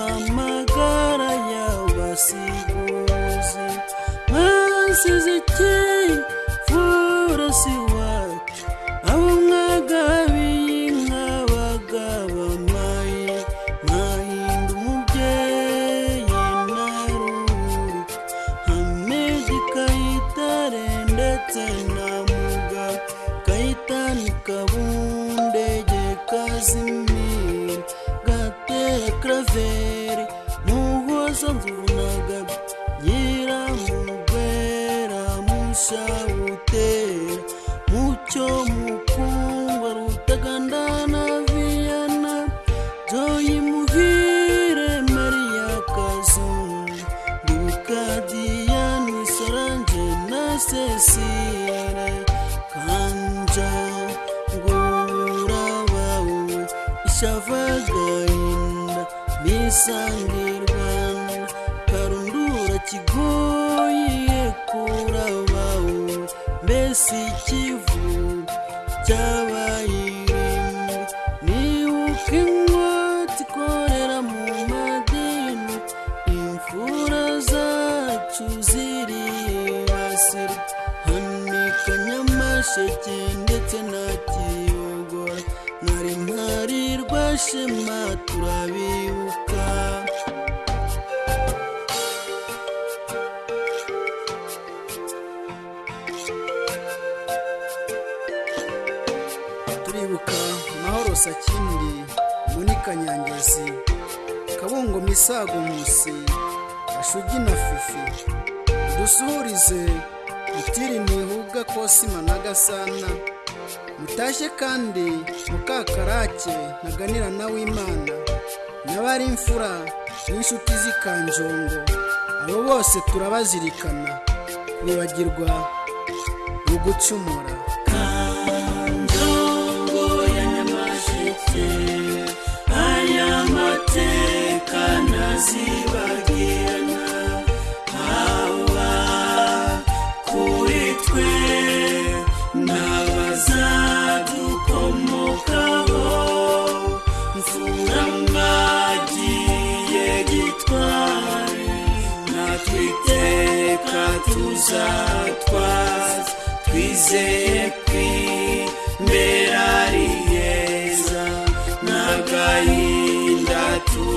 amagara y'abasiguzi mwasize ikinga mvura si wacu abo mwagabiye inka bagaba mayi umubyeyi naruri hamedi kayitare ndetse na muga kayitani kabundege kazimira gatera kravera show. si ikivu byabaye iremwe nibuka ingwate mu madini imfura zacu ziriye hanika nyamasheke ndetse na kiyogora nari ntarirwa shema turabibuka sakindi muri kanyangazi kabungo misago musi gashugi na fufu dusuhurize mutiri ntihuga kosima na gasana mutashye kandi mukakarake ntaganira na imana n'abari imfura n'inshuti z'ikanjongo abo bose turabazirikana kwibagirwa ugucumura ntazibagirana haba kuri twe n'abazadukomokaho mfura mwagiye gitware natwe twizeye ko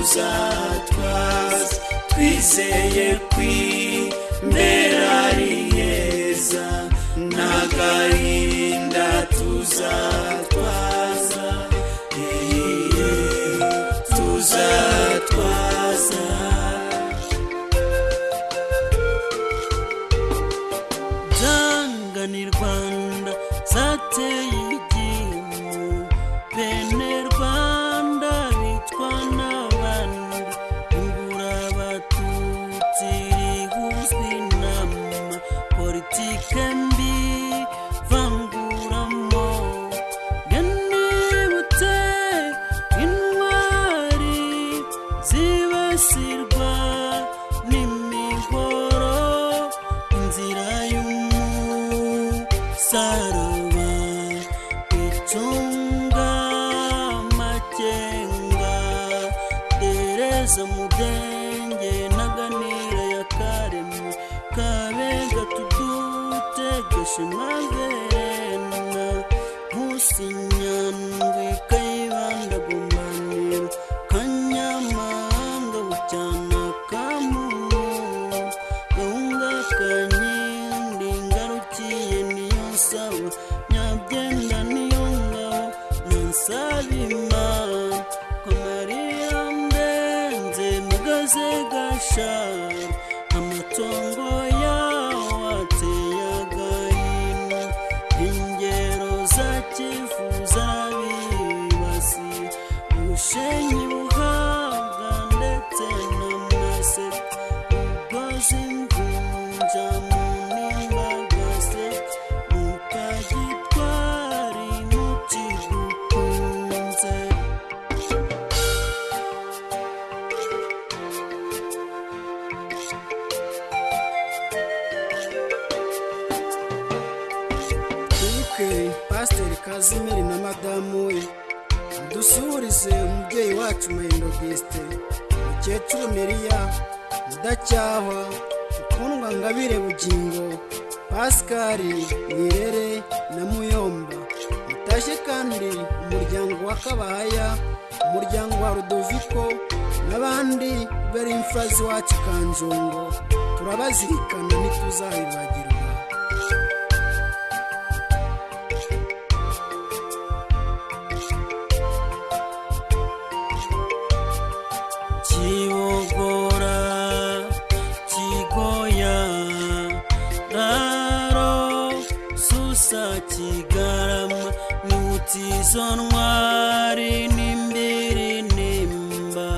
uzatwaza twizeye kwibera ari heza n'agahinda tuzatwaza tuzatwaza danga ni rwanda zateye shimazena nkusinyandwe kayibanda gumanira kanyamahanga bucyana kamu gahunga kanyindi ngarukiye niyo nsaba nyabyenda niyo ngabo nansaba imana mbenze magaze gashaka twibuke pasiteri kazimiri na madamu we dusuhurize umubyeyi wacu mayindo bisite umukecuru meriya mudacyahwa ukundwa ngabire bugingo pasikari nirere na muyomba mutashye kandi umuryango wa kabahaya umuryango wa rudoviko n'abandi bari imfazi wacu kanjongo turabazirikana ntituzayibagira cya kigarama ntiwutizo ntwari n'imbere nimba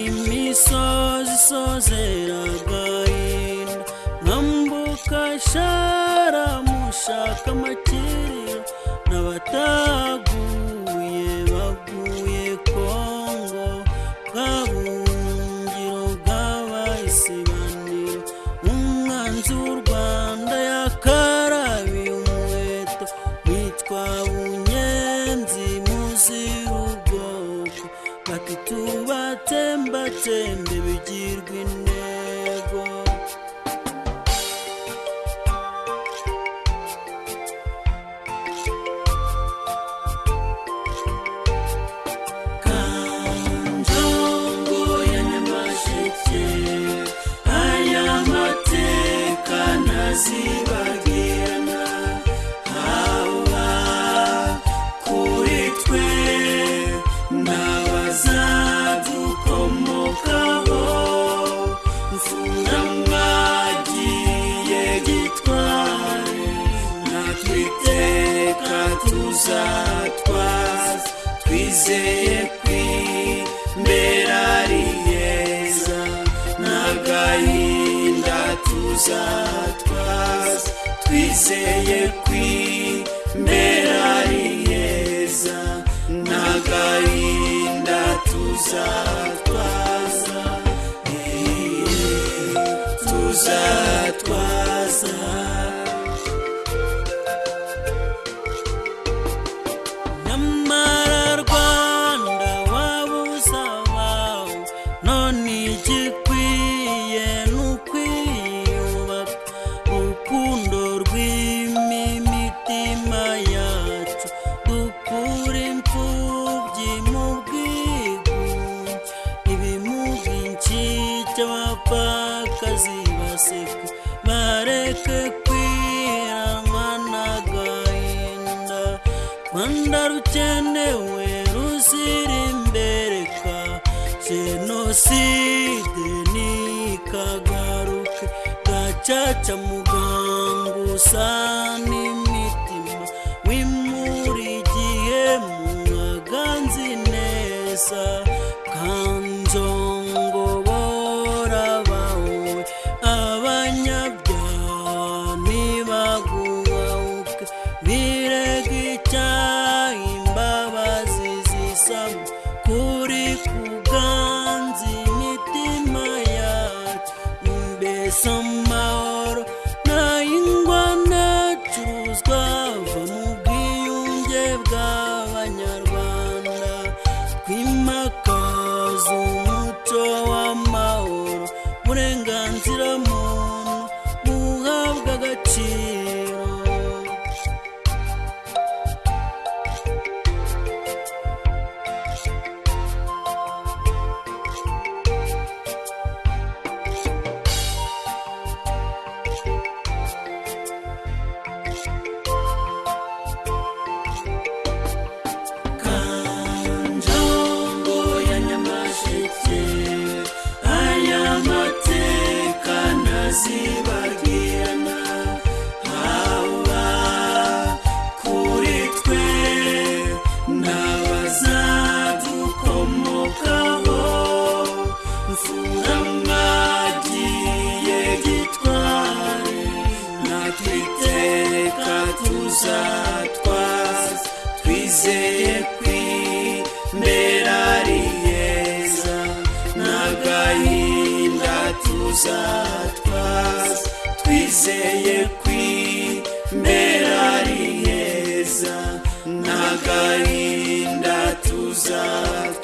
imisozi isozeraga yinda nkambuka sharamushaka amakiriro n'abataguye bitende bigirwe inama uzatwaza twizeye kwibera ari heza nta tuzatwaza tuzatwaza jenoside nikagaruke gacaca muganga usa n'imitima wimura igihe mu nzi neza kandi agahinda tuzatwaza twizeye kw'ibera ari heza n'agahinda tuzatwaza